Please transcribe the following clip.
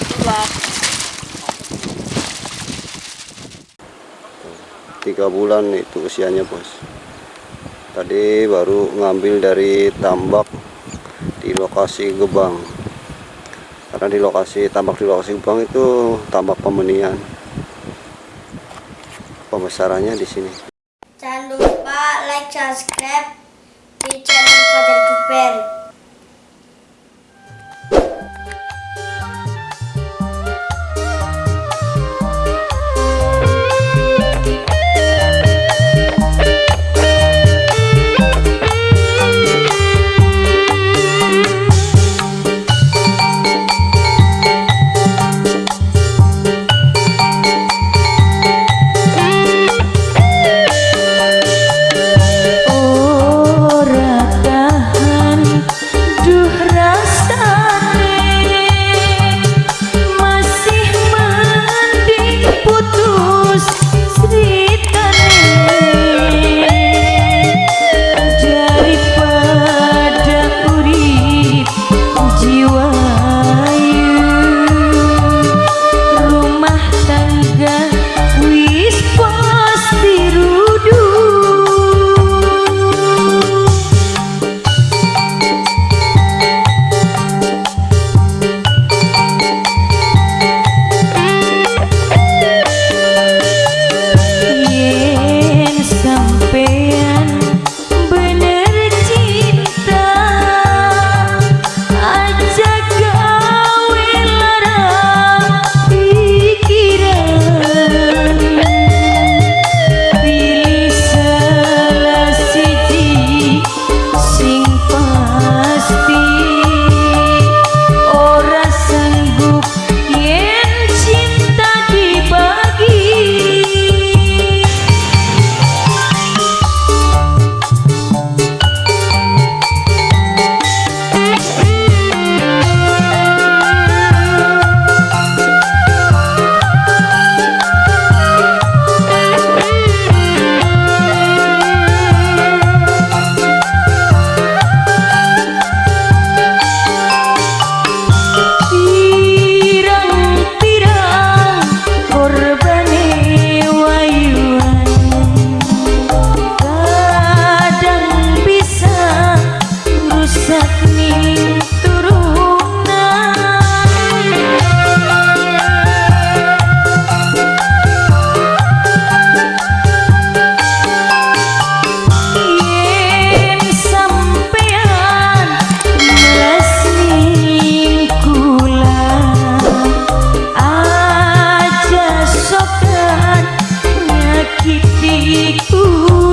Itulah. tiga bulan itu usianya bos. Tadi baru ngambil dari tambak di lokasi Gebang. Karena di lokasi tambak di lokasi Gebang itu tambak pemenian. Pembesarannya di sini. Jangan lupa like, subscribe di channel Fajar Duper. ooh.